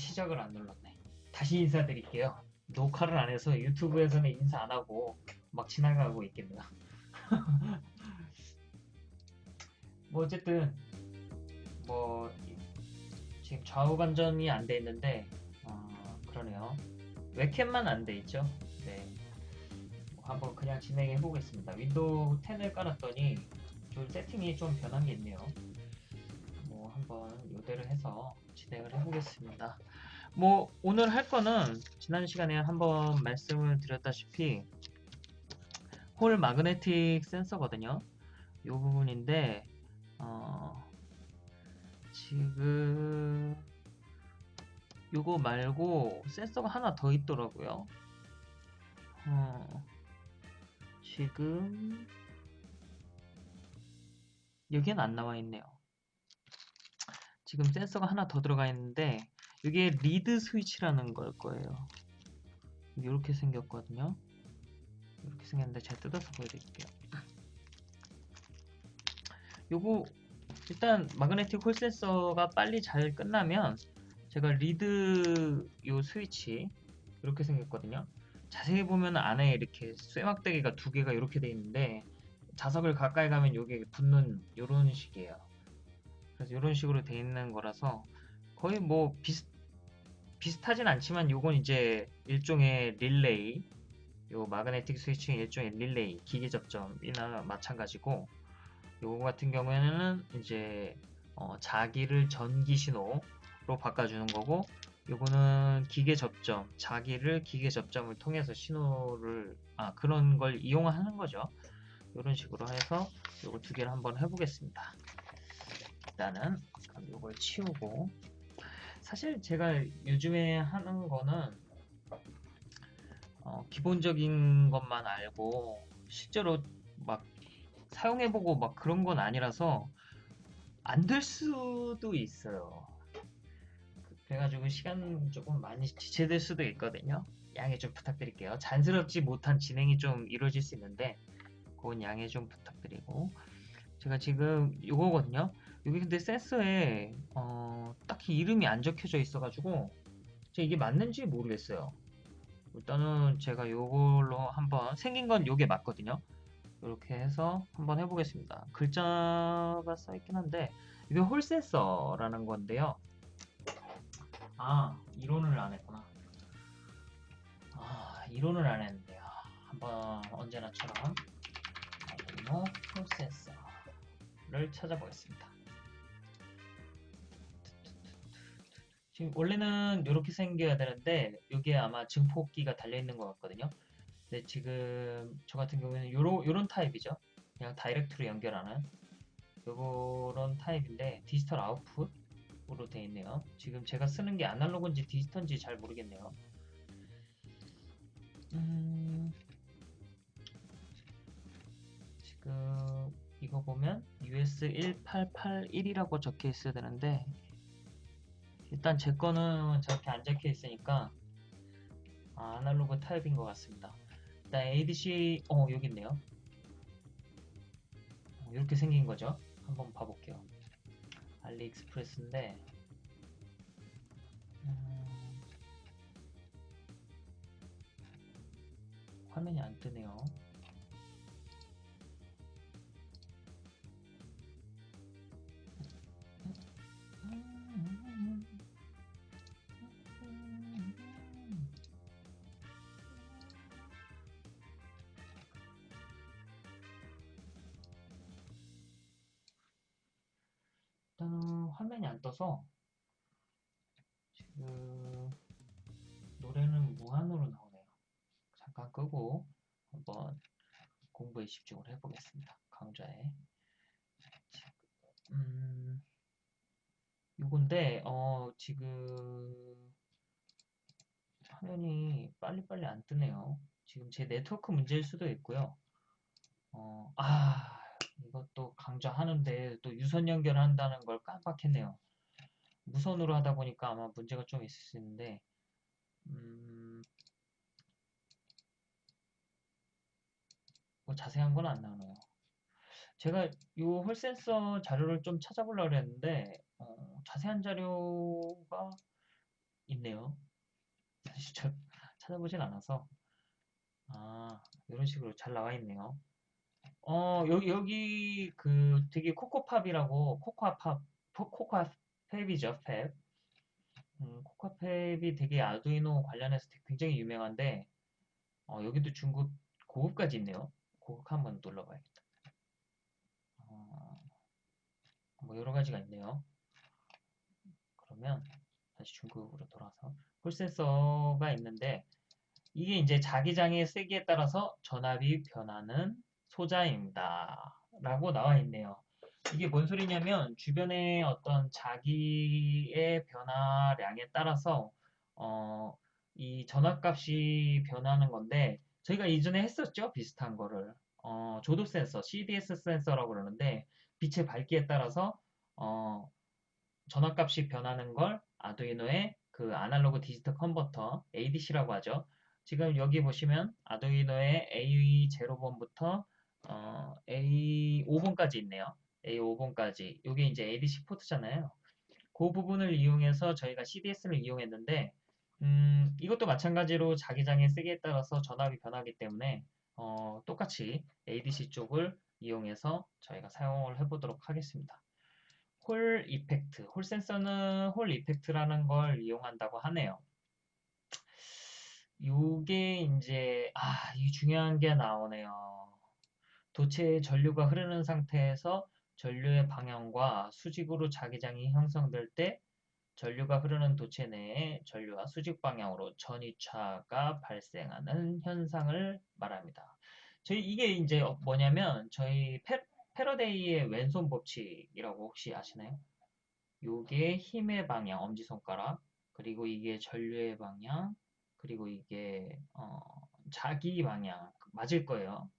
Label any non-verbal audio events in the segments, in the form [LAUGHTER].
시작을 안 눌렀네. 다시 인사드릴게요. 녹화를 안 해서 유튜브에서는 인사 안 하고 막 지나가고 있겠네요. [LAUGHS] 뭐 어쨌든 뭐 지금 좌우 반전이 안 돼 있는데 어, 그러네요. 웹캠만 안 돼 있죠. 네. 뭐 한번 그냥 진행해 보겠습니다. 윈도우 10을 깔았더니 좀 세팅이 좀 변한 게 있네요. 뭐 한번 요대로 해서 진행을 해보겠습니다. 뭐 오늘 할 거는 지난 시간에 한번 말씀을 드렸다시피 홀 마그네틱 센서거든요. 이 부분인데 어, 지금 요거 말고 센서가 하나 더 있더라고요. 어, 지금 여기엔 안 나와 있네요. 지금 센서가 하나 더 들어가 있는데 이게 reed 스위치라는 걸 거예요. 이렇게 생겼거든요. 이렇게 생겼는데 제가 뜯어서 보여드릴게요. 요거 일단 magnetic Hall 센서가 빨리 잘 끝나면 제가 reed 요 스위치 이렇게 생겼거든요. 자세히 보면 안에 이렇게 쇠막대기가 두 개가 이렇게 돼 있는데 자석을 가까이 가면 요게 붙는 요런 식이에요. 그래서 이런 식으로 돼 있는 거라서 거의 뭐 비슷 비슷하진 않지만 요건 이제 일종의 릴레이 요 마그네틱 스위칭 일종의 릴레이 기계 접점이나 마찬가지고 요거 같은 경우에는 이제 어, 자기를 전기 신호로 바꿔주는 거고 요거는 기계 접점 자기를 기계 접점을 통해서 신호를 아 그런 걸 이용하는 거죠. 이런 식으로 해서 요거 두 개를 한번 해보겠습니다. 일단은 요걸 치우고 사실 제가 요즘에 하는 거는 어, 기본적인 것만 알고 실제로 막 사용해보고 막 그런 건 아니라서 안 될 수도 있어요. 그래가지고 시간 조금 많이 지체될 수도 있거든요. 양해 좀 부탁드릴게요. 잔스럽지 못한 진행이 좀 이루어질 수 있는데 그건 양해 좀 부탁드리고 제가 지금 이거거든요. 여기 근데 센서에 어, 딱히 이름이 안 적혀져 있어가지고 제가 이게 맞는지 모르겠어요. 일단은 제가 이걸로 한번 생긴 건 이게 맞거든요. 이렇게 해서 한번 해보겠습니다. 글자가 써있긴 한데 이게 홀 센서라는 건데요. 아 이론을 안 했구나. 아 이론을 안 했는데요. 한번 언제나처럼 아르디노 홀 센서를 찾아보겠습니다. 지금 원래는 이렇게 생겨야 되는데 여기에 아마 증폭기가 달려있는 것 같거든요. 근데 지금 저 같은 경우에는 요런, 요런 타입이죠. 그냥 다이렉트로 연결하는 요런 타입인데 디지털 아웃풋으로 되어 있네요. 지금 제가 쓰는 게 아날로그인지 디지털인지 잘 모르겠네요. 음, 지금 이거 보면 US 1881이라고 적혀 있어야 되는데 일단 제 거는 저렇게 안 적혀 있으니까 아, 아날로그 타입인 것 같습니다. 일단 ADC 어 여기 있네요. 어, 이렇게 생긴 거죠. 한번 봐볼게요. 알리익스프레스인데 음, 화면이 안 뜨네요. 떠서 지금 노래는 무한으로 나오네요. 잠깐 끄고 한번 공부에 집중을 해보겠습니다. 강좌에 음, 요건데 어 지금 화면이 빨리빨리 안 뜨네요. 지금 제 네트워크 문제일 수도 있고요. 어, 아 이것도 강조하는데 또 유선 연결한다는 걸 깜빡했네요. 무선으로 하다 보니까 아마 문제가 좀 있을 수 있는데 음, 뭐 자세한 건 안 나오네요. 제가 이 홀센서 자료를 좀 찾아보려고 했는데 어, 자세한 자료가 있, 있네요. 저 [LAUGHS] 찾아보진 않아서 아 이런 식으로 잘 나와 있네요. 어 여기 여기 그 되게 코코팝이라고 코코아팝 코코아 팹이죠 팹. 음, 코코아팹이 되게 아두이노 관련해서 굉장히 유명한데 어, 여기도 중급 고급까지 있네요. 고급 한번 눌러봐야겠다. 어, 뭐 여러 가지가 있네요. 그러면 다시 중급으로 돌아서 홀센서가 있는데 이게 이제 자기장의 세기에 따라서 전압이 변하는 소자입니다. 라고 나와 있네요. 이게 뭔 소리냐면 주변의 어떤 자기의 변화량에 따라서 어, 이 전압값이 변하는 건데 저희가 이전에 했었죠 비슷한 거를 어, 조도 센서 CDS 센서라고 그러는데 빛의 밝기에 따라서 어, 전압값이 변하는 걸 아두이노의 그 아날로그 디지털 컨버터 ADC라고 하죠. 지금 여기 보시면 아두이노의 A0번부터 어, A5번까지 있네요. A5번까지. 이게 이제 ADC 포트잖아요. 그 부분을 이용해서 저희가 CDS를 이용했는데 음, 이것도 마찬가지로 자기장의 세기에 따라서 전압이 변하기 때문에 어, 똑같이 ADC 쪽을 이용해서 저희가 사용을 해보도록 하겠습니다. 홀 이펙트, 홀 센서는 홀 이펙트라는 걸 이용한다고 하네요. 요게 이제 아, 이 중요한 게 나오네요. 도체에 전류가 흐르는 상태에서 전류의 방향과 수직으로 자기장이 형성될 때 전류가 흐르는 도체 내에 전류와 수직 방향으로 전이차가 발생하는 현상을 말합니다. 저희 이게 이제 뭐냐면 저희 페, 패러데이의 왼손 법칙이라고 혹시 아시나요? 요게 힘의 방향, 엄지손가락, 그리고 이게 전류의 방향, 그리고 이게 어, 자기 방향 맞을 거예요.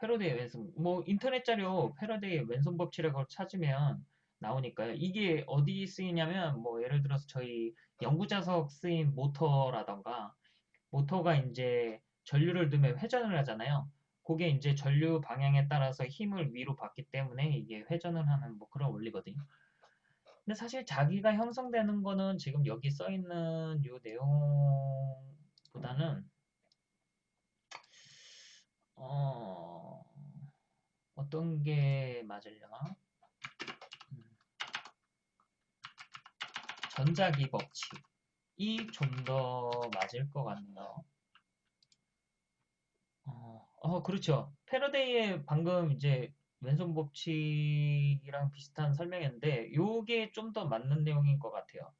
패러데이 왼손 뭐 인터넷 자료 패러데이 왼손 법칙이라고 찾으면 나오니까요. 이게 어디 쓰이냐면 뭐 예를 들어서 저희 영구자석 쓰인 모터라던가 모터가 이제 전류를 넣으면 회전을 하잖아요. 그게 이제 전류 방향에 따라서 힘을 위로 받기 때문에 이게 회전을 하는 뭐 그런 원리거든요. 근데 사실 자기가 형성되는 거는 지금 여기 써 있는 요 내용보다는 어, 어떤 게 맞으려나? 음. 전자기 법칙이 좀 더 맞을 것 같네요. 어, 어, 그렇죠. 패러데이의 방금 이제 왼손 법칙이랑 비슷한 설명인데, 요게 좀 더 맞는 내용인 것 같아요.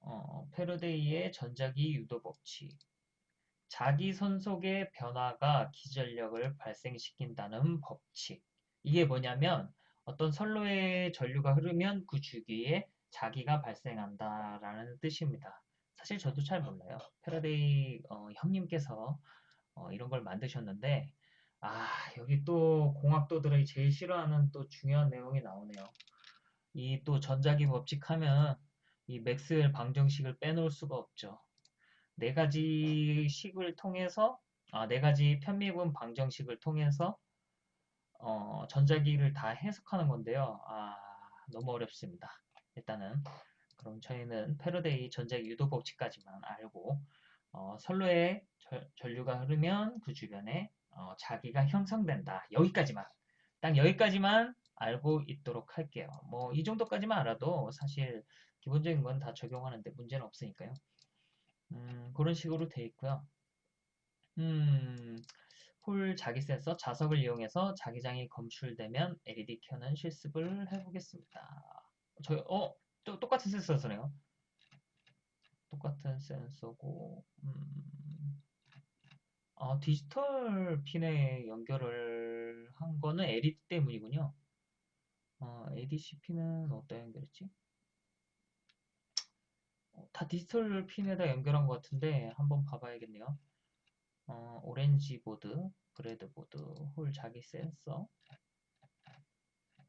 어, 패러데이의 전자기 유도 법칙. 자기 선속의 변화가 기전력을 발생시킨다는 법칙. 이게 뭐냐면 어떤 선로에 전류가 흐르면 그 주기에 자기가 발생한다라는 뜻입니다. 사실 저도 잘 몰라요. 패러데이 어, 형님께서 어, 이런 걸 만드셨는데 아 여기 또 공학도들이 제일 싫어하는 또 중요한 내용이 나오네요. 이 또 전자기 법칙하면 이 맥스웰 방정식을 빼놓을 수가 없죠. 네 가지 식을 통해서 아, 네 가지 편미분 방정식을 통해서 어, 전자기를 다 해석하는 건데요. 아, 너무 어렵습니다. 일단은 그럼 저희는 패러데이 전자기 유도 법칙까지만 알고 어, 선로에 절, 전류가 흐르면 그 주변에 어, 자기가 형성된다. 여기까지만 딱 여기까지만 알고 있도록 할게요. 뭐 이 정도까지만 알아도 사실 기본적인 건 다 적용하는데 문제는 없으니까요. 음, 그런 식으로 돼 있고요. 음, 홀 자기 센서 자석을 이용해서 자기장이 검출되면 LED 켜는 실습을 해보겠습니다. 저, 어, 또, 똑같은 센서네요. 똑같은 센서고, 음, 아, 디지털 핀에 연결을 한 거는 LED 때문이군요. 어, ADC 핀은 어디다 연결했지? 다 디지털 핀에다 연결한 것 같은데 한번 봐봐야겠네요. 어, 오렌지 보드, breadboard, Hall 자기 센서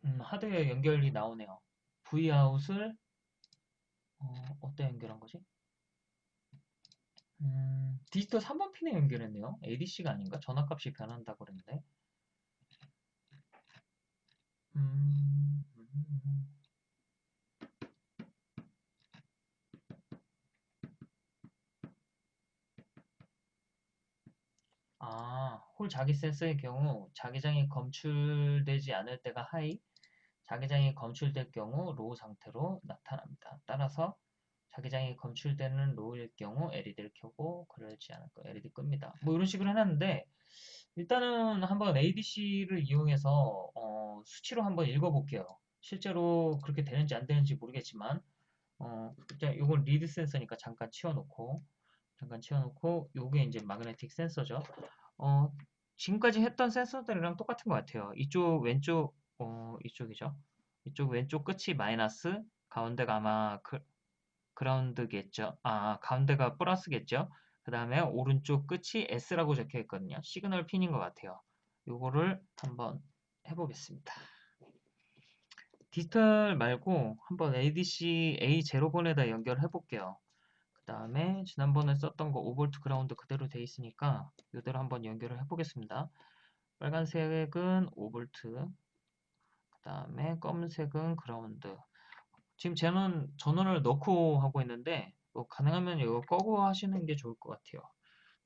음, 하드웨어 연결이 나오네요. V아웃을 어, 어디다 연결한 거지? 음, 디지털 3번 핀에 연결했네요. ADC가 아닌가? 전압값이 변한다고 그랬는데. 음, 음, 음. 자기 센서의 경우 자기장이 검출되지 않을 때가 high, 자기장이 검출될 경우 low 상태로 나타납니다. 따라서 자기장이 검출되는 low일 경우 LED를 켜고 그러지 않을 경우 LED 끕니다. 뭐 이런 식으로 해놨는데 일단은 한번 ADC를 이용해서 어, 수치로 한번 읽어볼게요. 실제로 그렇게 되는지 안 되는지 모르겠지만 어, 이건 reed 센서니까 잠깐 치워놓고 잠깐 치워놓고 요게 이제 magnetic 센서죠. 어, 지금까지 했던 센서들이랑 똑같은 것 같아요. 이쪽 왼쪽 어, 이쪽이죠. 이쪽 왼쪽 끝이 마이너스 가운데가 아마 그, 그라운드겠죠. 아, 가운데가 플러스겠죠. 그 다음에 오른쪽 끝이 S라고 적혀 있거든요. 시그널 핀인 것 같아요. 요거를 한번 해보겠습니다. 디지털 말고 한번 ADC A0번에다 연결해 볼게요. 그 다음에 지난번에 썼던 거 5V 그라운드 그대로 돼 있으니까 이대로 한번 연결을 해 보겠습니다. 빨간색은 5V 그 다음에 검은색은 그라운드 지금 저는 전원을 넣고 하고 있는데 뭐 가능하면 이거 꺼고 하시는 게 좋을 것 같아요.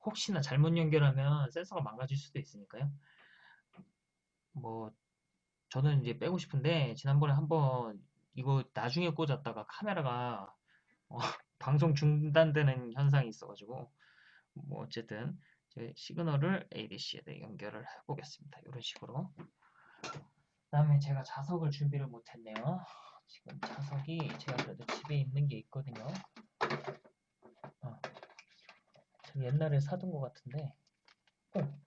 혹시나 잘못 연결하면 센서가 망가질 수도 있으니까요. 뭐 저는 이제 빼고 싶은데 지난번에 한번 이거 나중에 꽂았다가 카메라가 어, 방송 중단되는 현상이 있어가지고 뭐 어쨌든 제 시그널을 ADC에 연결을 해보겠습니다. 이런 식으로. 그 다음에 제가 자석을 준비를 못했네요. 지금 자석이 제가 그래도 집에 있는 게 있거든요. 어. 저 옛날에 사둔 것 같은데 어.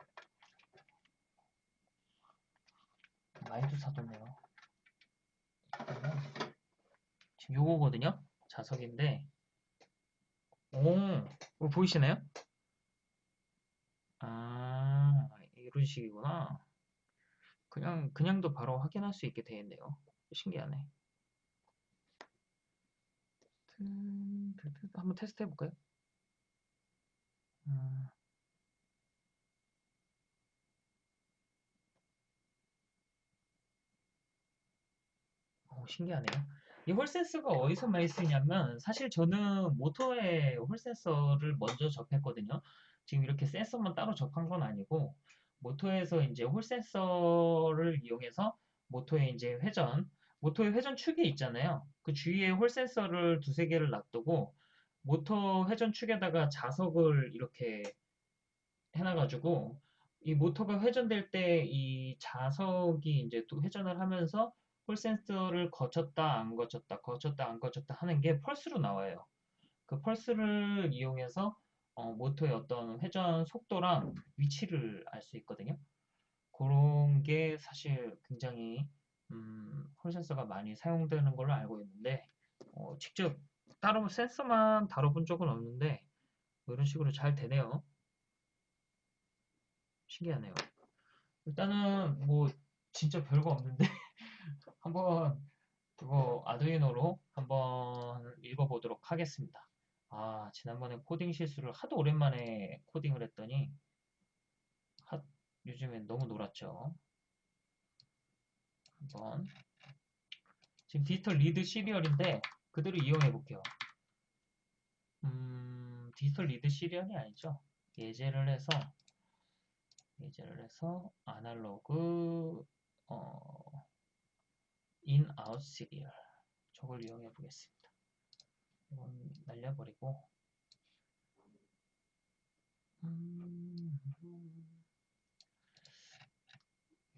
많이도 사뒀네요. 지금 요거거든요. 자석인데 오, 보이시나요? 아, 이런 식이구나. 그냥, 그냥도 바로 확인할 수 있게 되어 있네요. 신기하네. 한번 테스트 해볼까요? 음. 오, 신기하네요. 이 Hall센서가 어디서 많이 쓰냐면 사실 저는 모터에 Hall센서를 먼저 접했거든요. 지금 이렇게 센서만 따로 접한 건 아니고 모터에서 이제 Hall센서를 이용해서 모터에 이제 회전 모터의 회전 축이 있잖아요. 그 주위에 홀 센서를 두세 개를 놔두고 모터 회전 축에다가 자석을 이렇게 해놔가지고 이 모터가 회전될 때 이 자석이 이제 또 회전을 하면서 홀 센서를 거쳤다 안 거쳤다 거쳤다 안 거쳤다 하는 게 펄스로 나와요. 그 펄스를 이용해서 어, 모터의 어떤 회전 속도랑 위치를 알 수 있거든요. 그런 게 사실 굉장히 음, 홀 센서가 많이 사용되는 걸로 알고 있는데 어, 직접 따로 센서만 다뤄본 적은 없는데 뭐 이런 식으로 잘 되네요. 신기하네요. 일단은 뭐 진짜 별거 없는데 한번 그거 아두이노로 한번 읽어보도록 하겠습니다. 아 지난번에 코딩 실수를 하도 오랜만에 코딩을 했더니 하, 요즘엔 너무 놀았죠. 한번 지금 Digital Read Serial인데 그대로 이용해 볼게요. 음, Digital Read Serial이 아니죠. 예제를 해서 예제를 해서 아날로그 어, in out Serial 저걸 이용해 보겠습니다. 이건 날려버리고 음,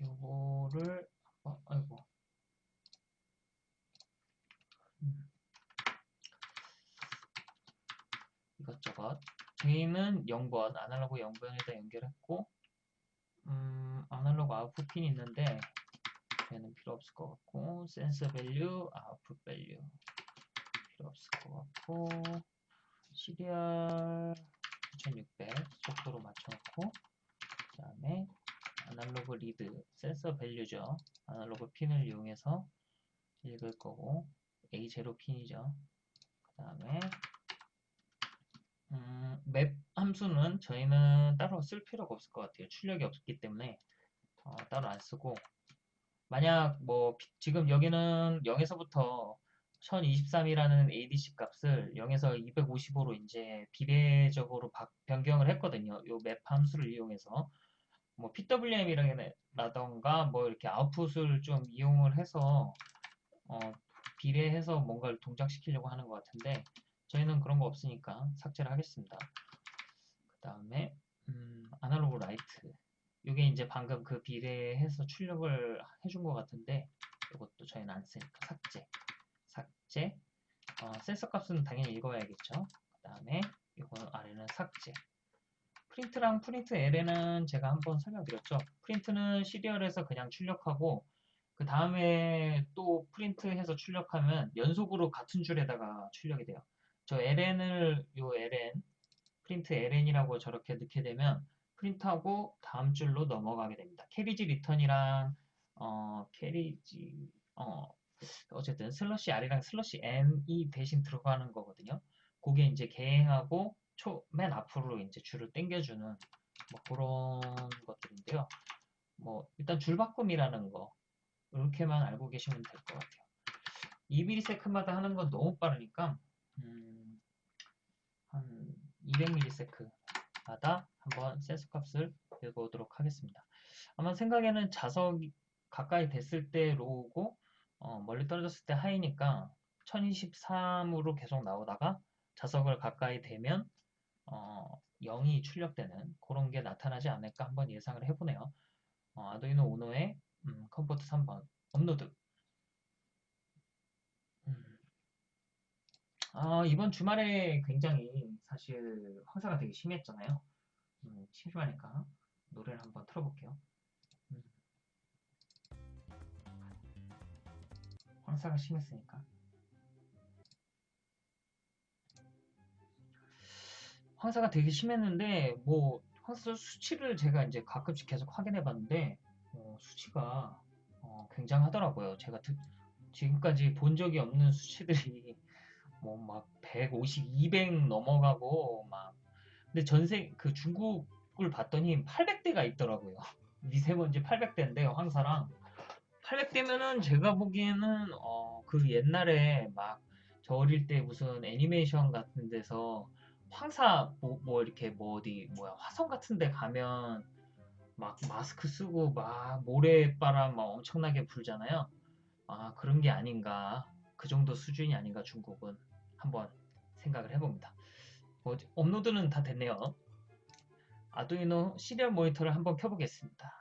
요거를 어, 아이고. 음. 이것저것. 저희는 0번, 아날로그 0번에다 연결했고, 음, analog output 핀이 있는데, 얘는 필요 없을 것 같고, sensor value, output value. 필요 없을 것 같고, serial 9600 속도로 맞춰놓고, 그 다음에 analog read sensor value죠. 아날로그 핀을 이용해서 읽을 거고 A0 핀이죠. 그 다음에 음, 맵 함수는 저희는 따로 쓸 필요가 없을 것 같아요. 출력이 없기 때문에 어, 따로 안 쓰고 만약 뭐 지금 여기는 0에서부터 1023이라는 ADC 값을 0에서 255로 이제 비례적으로 변경을 했거든요. 요 맵 함수를 이용해서 뭐 PWM이라던가 뭐 이렇게 아웃풋을 좀 이용을 해서 어, 비례해서 뭔가를 동작시키려고 하는 것 같은데 저희는 그런 거 없으니까 삭제를 하겠습니다. 그 다음에 음, 아날로그 라이트 이게 이제 방금 그 비례해서 출력을 해준 것 같은데 이것도 저희는 안 쓰니까 삭제 삭제 어, 센서 값은 당연히 읽어야겠죠. 그 다음에 이거 아래는 삭제 print랑 print LN은 제가 한번 설명드렸죠. print는 serial에서 그냥 출력하고 그 다음에 또 print해서 출력하면 연속으로 같은 줄에다가 출력이 돼요. 저 LN을 요 LN print LN이라고 저렇게 넣게 되면 print하고 다음 줄로 넘어가게 됩니다. carriage return이랑 어 carriage 어 어쨌든 slash R이랑 slash N이 대신 들어가는 거거든요. 그게 이제 개행하고 초, 맨 앞으로 이제 줄을 당겨주는 뭐 그런 것들인데요. 뭐 일단 줄바꿈이라는 거 이렇게만 알고 계시면 될 것 같아요. 2ms마다 하는 건 너무 빠르니까 음, 한 200ms마다 한번 센서 값을 읽어보도록 하겠습니다. 아마 생각에는 자석이 가까이 됐을 때 로우고 어, 멀리 떨어졌을 때 high니까 1023으로 계속 나오다가 자석을 가까이 대면 어, 0이 출력되는 그런 게 나타나지 않을까 한번 예상을 해보네요. 어, 아두이노 우노의 음, COM 포트 3번 업로드 음. 아, 이번 주말에 굉장히 사실 황사가 되게 심했잖아요. 음, 심심하니까 노래를 한번 틀어볼게요. 음. 황사가 심했으니까. 황사가 되게 심했는데 뭐 황사 수치를 제가 이제 가끔씩 계속 확인해 봤는데 어, 수치가 어, 굉장하더라고요. 제가 드, 지금까지 본 적이 없는 수치들이 [LAUGHS] 뭐 막 150, 200 넘어가고 막 근데 전세 그 중국을 봤더니 800대가 있더라고요. [LAUGHS] 미세먼지 800대인데 황사랑 800대면은 제가 보기에는 어, 그 옛날에 막 저 어릴 때 무슨 애니메이션 같은 데서 황사 뭐, 뭐 이렇게 뭐 어디 뭐야 화성 같은 데 가면 막 마스크 쓰고 막 모래바람 막 엄청나게 불잖아요. 아 그런 게 아닌가 그 정도 수준이 아닌가 중국은 한번 생각을 해봅니다. 뭐, 업로드는 다 됐네요. 아두이노 시리얼 모니터를 한번 켜보겠습니다.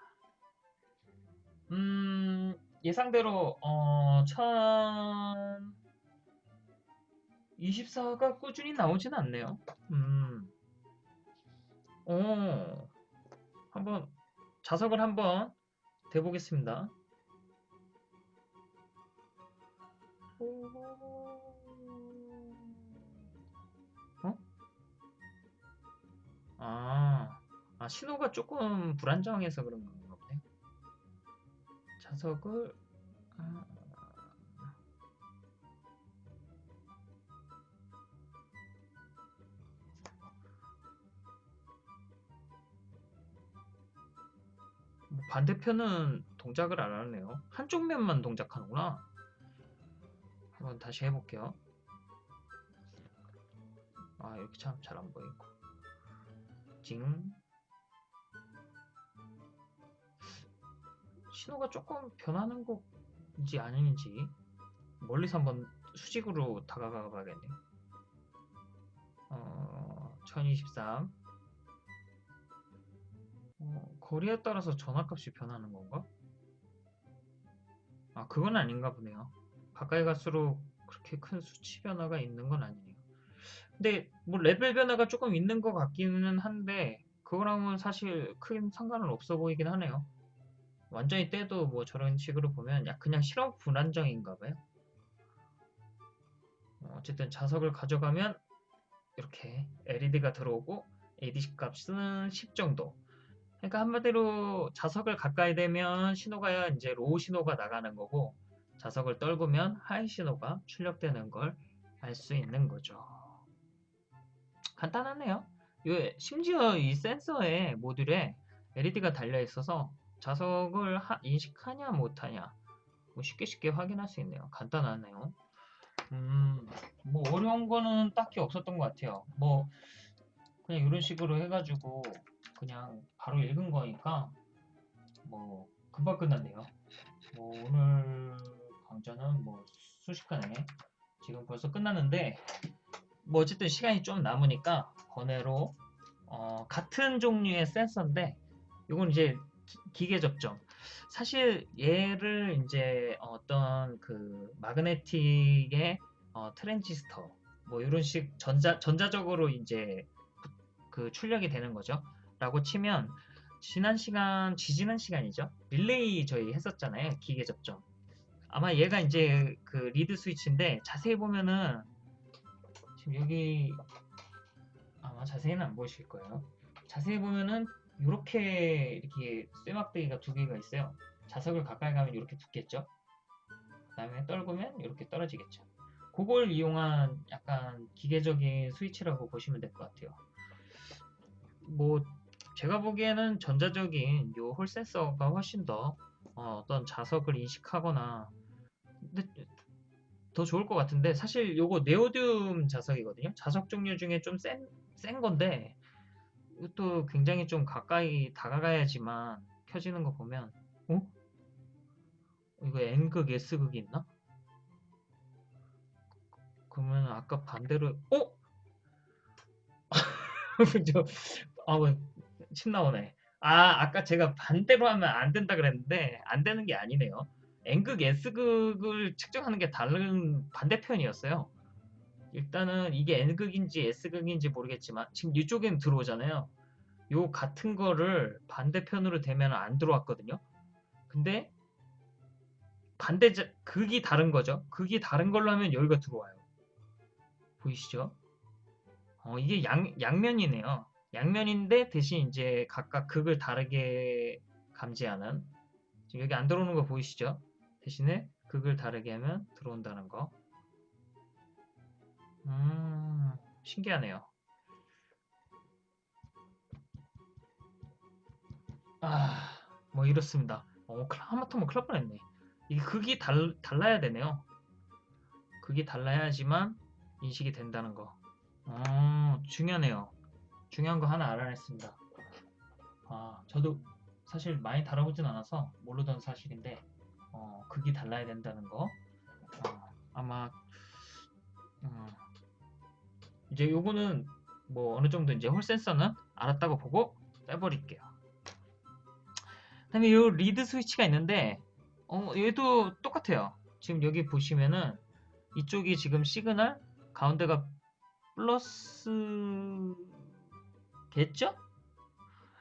음 예상대로 어, 24가 꾸준히 나오진 않네요. 음. 어, 한번 자석을 한번 대보겠습니다. 어? 아, 아, 신호가 조금 불안정해서 그런 건가 보네. 자석을, 아, 뭐 반대편은 동작을 안 하네요. 한쪽 면만 동작하는구나. 한번 다시 해볼게요. 아, 이렇게 참 잘 안 보이고. 징. 신호가 조금 변하는 건지 아닌지 멀리서 한번 수직으로 다가가 봐야겠네요. 어, 1023. 어, 거리에 따라서 전압값이 변하는 건가? 아, 그건 아닌가 보네요. 가까이 갈수록 그렇게 큰 수치 변화가 있는 건 아니네요. 근데 뭐 레벨 변화가 조금 있는 것 같기는 한데 그거랑은 사실 큰 상관은 없어 보이긴 하네요. 완전히 떼도 뭐 저런 식으로 보면 야 그냥 실험 불안정인가 봐요. 어, 어쨌든 자석을 가져가면 이렇게 LED가 들어오고 ADC 값은 10 정도 그러니까 한마디로 자석을 가까이 대면 신호가 이제 low 신호가 나가는 거고 자석을 떨구면 high 신호가 출력되는 걸 알 수 있는 거죠. 간단하네요. 심지어 이 센서의 모듈에 LED가 달려 있어서 자석을 하, 인식하냐 못하냐 뭐 쉽게 쉽게 확인할 수 있네요. 간단하네요. 음, 뭐 어려운 거는 딱히 없었던 것 같아요. 뭐 그냥 이런 식으로 해가지고 그냥 바로 읽은 거니까 뭐 금방 끝났네요. 뭐 오늘 강좌는 뭐 순식간에 지금 벌써 끝났는데 뭐 어쨌든 시간이 좀 남으니까 번외로 어, 같은 종류의 센서인데 이건 이제 기- 기계 접점. 사실 얘를 이제 어떤 그 마그네틱의 어, 트랜지스터 뭐 이런 식 전자 전자적으로 이제 그 출력이 되는 거죠. 라고 치면 지난 시간 지지난 시간이죠. 릴레이 저희 했었잖아요. 기계 접점. 아마 얘가 이제 그 reed 스위치인데 자세히 보면은 여기 아마 자세히는 안 보이실 거예요. 자세히 보면은 이렇게 이렇게 쇠막대기가 두 개가 있어요. 자석을 가까이 가면 이렇게 붙겠죠. 그다음에 떨구면 이렇게 떨어지겠죠. 그걸 이용한 약간 기계적인 스위치라고 보시면 될 것 같아요. 뭐 제가 보기에는 전자적인 요 홀 센서가 훨씬 더 어, 떤 자석을 인식하거나 근데 더 좋을 것 같은데 사실 요거 네오듐 자석이거든요. 자석 종류 중에 좀 센 센 건데 이것도 굉장히 좀 가까이 다가가야지만 켜지는 거 보면 어? 이거 N극 S극이 있나? 그러면 아까 반대로 어? [LAUGHS] 저, 아, 뭐, 침 나오네. 아, 아까 제가 반대로 하면 안 된다 그랬는데, 안 되는 게 아니네요. N극, S극을 측정하는 게 다른 반대편이었어요. 일단은 이게 N극인지 S극인지 모르겠지만, 지금 이쪽엔 들어오잖아요. 요 같은 거를 반대편으로 대면 안 들어왔거든요. 근데, 반대, 자- 극이 다른 거죠. 극이 다른 걸로 하면 여기가 들어와요. 보이시죠? 어, 이게 양, 양면이네요. 양면인데 대신 이제 각각 극을 다르게 감지하는 지금 여기 안 들어오는 거 보이시죠? 대신에 극을 다르게 하면 들어온다는 거. 음, 신기하네요. 아, 뭐 이렇습니다. 어, 클- 하마터면 날 뻔했네. 이게 극이 달, 달라야 되네요. 극이 달라야지만 인식이 된다는 거. 어, 중요하네요. 중요한 거 하나 알아냈습니다. 아, 저도 사실 많이 다뤄보진 않아서 모르던 사실인데, 어, 극이 달라야 된다는 거. 어, 아마, 음, 이제 요거는 뭐 어느 정도 이제 홀 센서는 알았다고 보고 빼버릴게요. 그다음에 요 reed 스위치가 있는데, 어, 얘도 똑같아요. 지금 여기 보시면은 이쪽이 지금 시그널, 가운데가 플러스겠죠?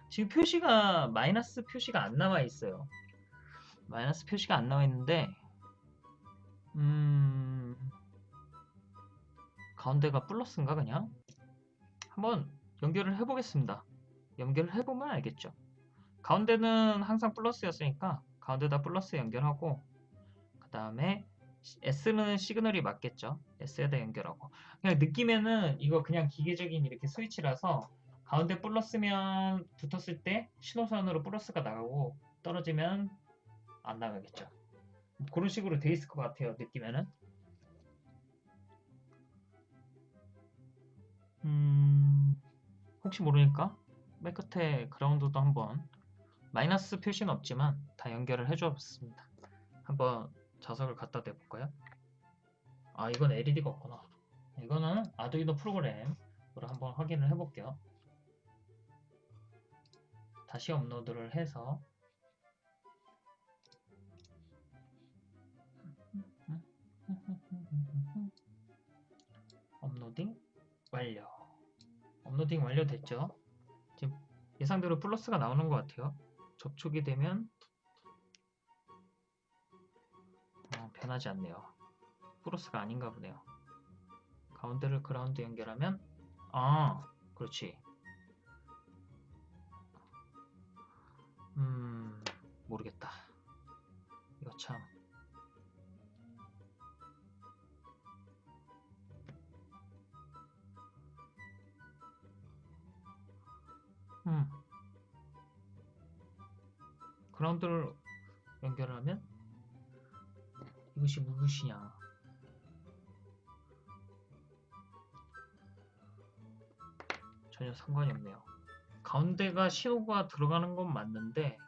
지금 표시가 마이너스 표시가 안 나와 있어요. 마이너스 표시가 안 나와 있는데 음 가운데가 플러스인가 그냥 한번 연결을 해보겠습니다. 연결을 해보면 알겠죠. 가운데는 항상 플러스였으니까 가운데다 플러스 연결하고 그 다음에 S는 시그널이 맞겠죠. S에다 연결하고. 그냥 느낌에는 이거 그냥 기계적인 이렇게 스위치라서 가운데 플러스면 붙었을 때 신호선으로 플러스가 나가고 떨어지면 안 나가겠죠. 그런 식으로 돼 있을 것 같아요. 느낌에는. 음, 혹시 모르니까 맨 끝에 그라운드도 한번 마이너스 표시는 없지만 다 연결을 해주었습니다. 한번 자석을 갖다 대볼까요? 아 이건 LED가 없구나. 이거는 아두이노 프로그램으로 한번 확인을 해볼게요. 다시 업로드를 해서 [LAUGHS] uploading 완료. uploading 완료됐죠? 지금 예상대로 플러스가 나오는 것 같아요. 접촉이 되면 어, 변하지 않네요. 플러스가 아닌가 보네요. 가운데를 그라운드 연결하면 아 그렇지. 음 모르겠다. 이거 참 음. 그라운드를 연결하면 이것이 무엇이냐? 전혀 상관이 없네요. 가운데가 신호가 들어가는 건 맞는데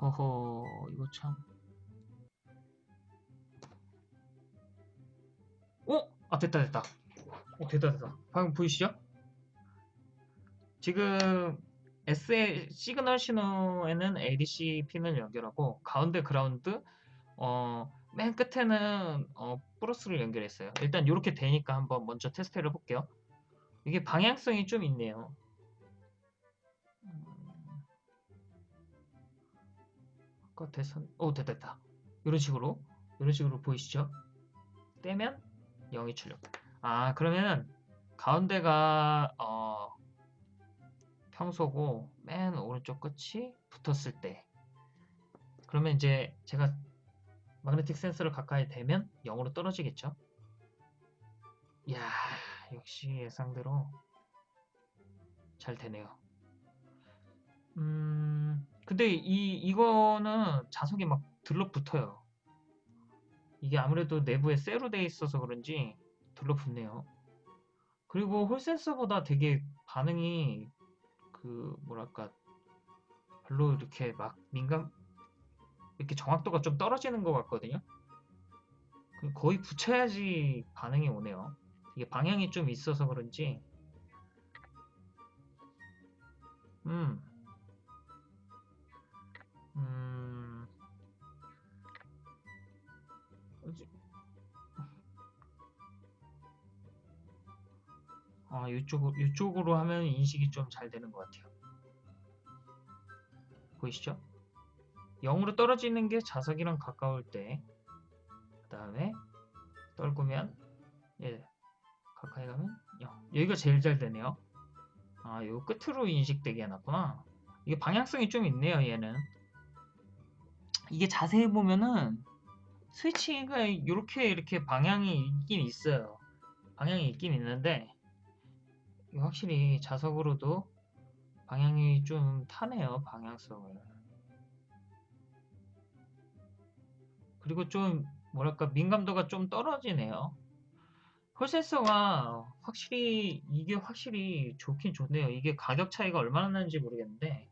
허허 이거 참 어? 아 됐다 됐다 어 됐다 됐다 방금 보이시죠? 지금 SA 시그널 신호에는 ADC 핀을 연결하고 가운데 그라운드 어, 맨 끝에는 어, 플러스를 연결했어요. 일단 이렇게 되니까 한번 먼저 테스트를 해볼게요. 이게 방향성이 좀 있네요. 아까 대선, 오 됐다 됐다. 이런 식으로 이런 식으로 보이시죠? 떼면 0이 출력. 아 그러면 가운데가 어, 평소고 맨 오른쪽 끝이 붙었을 때 그러면 이제 제가 마그네틱 센서를 가까이 대면 0으로 떨어지겠죠 이야 역시 예상대로 잘 되네요 음 근데 이 이거는 자석이 막 들러붙어요 이게 아무래도 내부에 쇠로 돼 있어서 그런지 들러붙네요 그리고 홀 센서보다 되게 반응이 그 뭐랄까 별로 이렇게 막 민감 이렇게 정확도가 좀 떨어지는 것 같거든요. 그 거의 붙여야지 반응이 오네요. 이게 방향이 좀 있어서 그런지 음, 음, 아, 이쪽, 이쪽으로 하면 인식이 좀 잘 되는 것 같아요. 보이시죠? 0으로 떨어지는 게 자석이랑 가까울 때, 그 다음에 떨구면, 예, 가까이 가면 0. 여기가 제일 잘 되네요. 아, 요 끝으로 인식되게 해놨구나. 이게 방향성이 좀 있네요, 얘는. 이게 자세히 보면은, 스위치가 이렇게 이렇게 방향이 있긴 있어요. 방향이 있긴 있는데, 확실히 자석으로도 방향이 좀 타네요, 방향성을. 그리고 좀, 뭐랄까, 민감도가 좀 떨어지네요. 홀센서가 확실히, 이게 확실히 좋긴 좋네요. 이게 가격 차이가 얼마나 나는지 모르겠는데,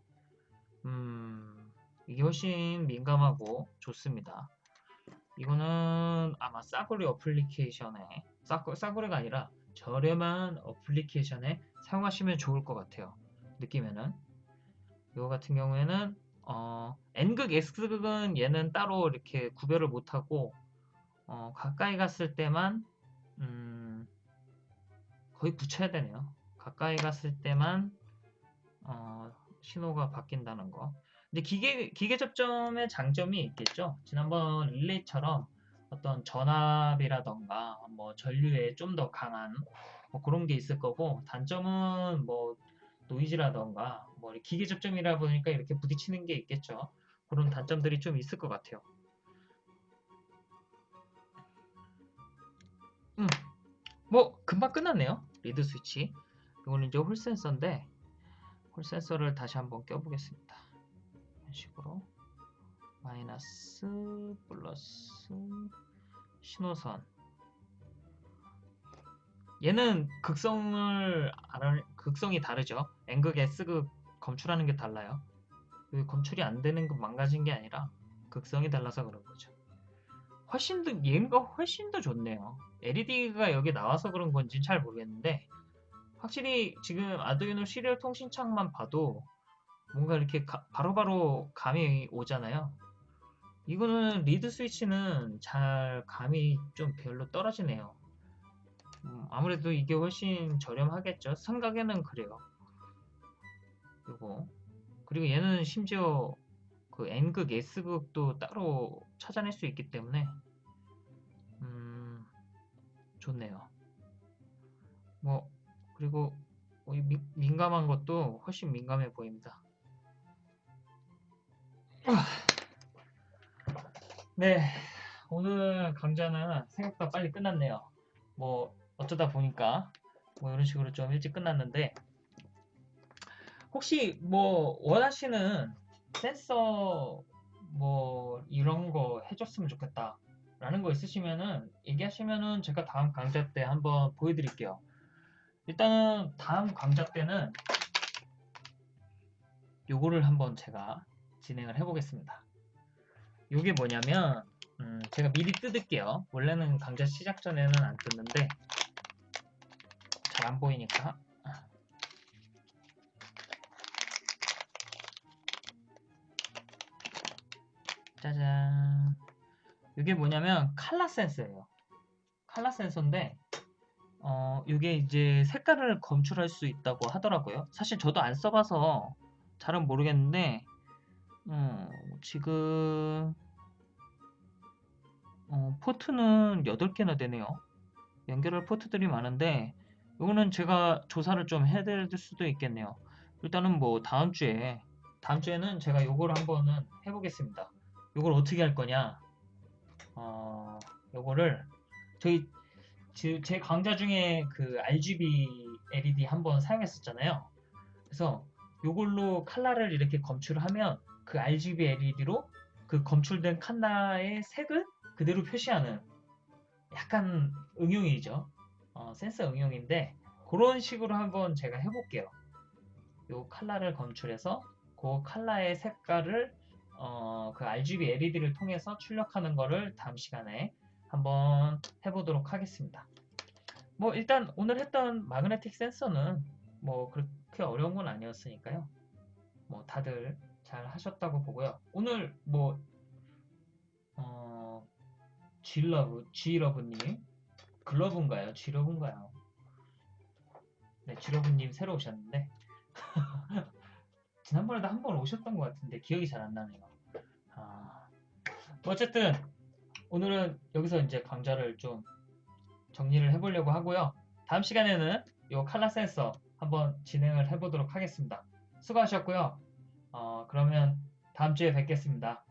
음, 이게 훨씬 민감하고 좋습니다. 이거는 아마 싸구려 어플리케이션에, 싸구, 싸구려가 아니라 저렴한 어플리케이션에 사용하시면 좋을 것 같아요. 느낌에는. 이거 같은 경우에는 어, N극, S극은 얘는 따로 이렇게 구별을 못하고 어, 가까이 갔을 때만 음, 거의 붙여야 되네요. 가까이 갔을 때만 어, 신호가 바뀐다는 거. 근데 기계, 기계 접점의 장점이 있겠죠. 지난번 릴레이처럼 어떤 전압이라던가 뭐 전류에 좀 더 강한 뭐 그런 게 있을 거고 단점은 뭐 노이즈라던가 뭐 기계 접점이라 보니까 이렇게 부딪히는 게 있겠죠. 그런 단점들이 좀 있을 것 같아요. 음, 뭐 금방 끝났네요. reed 스위치. 이거는 이제 홀 센서인데 홀 센서를 다시 한번 껴보겠습니다. 식으로. 마이너스 플러스 신호선. 얘는 극성을 알아, 극성이 다르죠. N극 S극 검출하는 게 달라요. 검출이 안 되는 건 망가진 게 아니라 극성이 달라서 그런 거죠. 훨씬 더 얘가 훨씬 더 좋네요. LED가 여기 나와서 그런 건지 잘 모르겠는데 확실히 지금 아두이노 serial 통신창만 봐도 뭔가 이렇게 바로바로 바로 감이 오잖아요 이거는 reed 스위치는 잘 감이 좀 별로 떨어지네요. 음, 아무래도 이게 훨씬 저렴하겠죠. 생각에는 그래요. 그리고 그리고 얘는 심지어 그 N극, S극도 따로 찾아낼 수 있기 때문에 음, 좋네요. 뭐 그리고 민감한 것도 훨씬 민감해 보입니다. 네, 오늘 강좌는 생각보다 빨리 끝났네요. 뭐 어쩌다 보니까 뭐 이런 식으로 좀 일찍 끝났는데 혹시 뭐 원하시는 센서 뭐 이런 거 해줬으면 좋겠다 라는 거 있으시면은 얘기하시면은 제가 다음 강좌 때 한번 보여드릴게요. 일단은 다음 강좌 때는 요거를 한번 제가 진행을 해보겠습니다. 이게 뭐냐면 음, 제가 미리 뜯을게요. 원래는 강좌 시작 전에는 안 뜯는데 잘 안 보이니까 짜잔 이게 뭐냐면 칼라 센서예요. 칼라 센서인데 어, 이게 이제 색깔을 검출할 수 있다고 하더라고요. 사실 저도 안 써봐서 잘은 모르겠는데 어, 지금 어, 포트는 8개나 되네요. 연결할 포트들이 많은데 이거는 제가 조사를 좀 해드릴 수도 있겠네요. 일단은 뭐 다음 주에 다음 주에는 제가 요걸 한번은 해보겠습니다. 요걸 어떻게 할 거냐? 어, 요거를 저희 지- 제 강좌 중에 그 RGB LED 한번 사용했었잖아요. 그래서 요걸로 컬러를 이렇게 검출하면 그 RGB LED로 그 검출된 컬러의 색을 그대로 표시하는 약간 응용이죠. 어, 센서 응용인데 그런 식으로 한번 제가 해볼게요. 요 컬러를 검출해서 그 컬러의 색깔을 어, 그 RGB LED를 통해서 출력하는 거를 다음 시간에 한번 해보도록 하겠습니다. 뭐 일단 오늘 했던 마그네틱 센서는 뭐 그렇게 어려운 건 아니었으니까요. 뭐 다들 잘 하셨다고 보고요. 오늘 뭐 어, G러브, G러브님 글러브인가요? G러브인가요? 네, G러브님 새로 오셨는데 [LAUGHS] 지난번에도 한 번 오셨던 것 같은데 기억이 잘 안 나네요. 아, 뭐 어쨌든 오늘은 여기서 이제 강좌를 좀 정리를 해보려고 하고요. 다음 시간에는 이 칼라 센서 한번 진행을 해보도록 하겠습니다. 수고하셨고요. 어, 그러면 다음 주에 뵙겠습니다.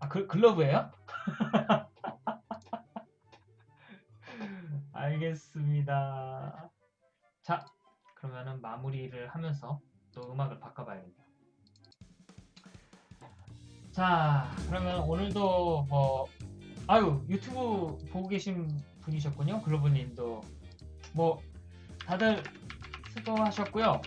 아, 글, 글러브예요? [LAUGHS] 알겠습니다. 자, 그러면은 마무리를 하면서 또 음악을 바꿔봐야겠네요. 자, 그러면 오늘도 뭐, 아유, 유튜브 보고 계신 분이셨군요. 글로브님도. 뭐, 다들 수고하셨고요.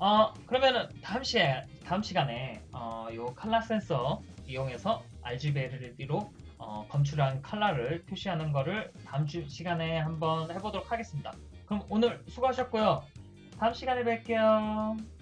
어, 그러면은 다음 시 다음 시간에 어, 요 칼라 센서 이용해서 RGB LED로 어, 검출한 컬러를 표시하는 거를 다음 주 시간에 한번 해보도록 하겠습니다. 그럼 오늘 수고하셨고요. 다음 시간에 뵐게요.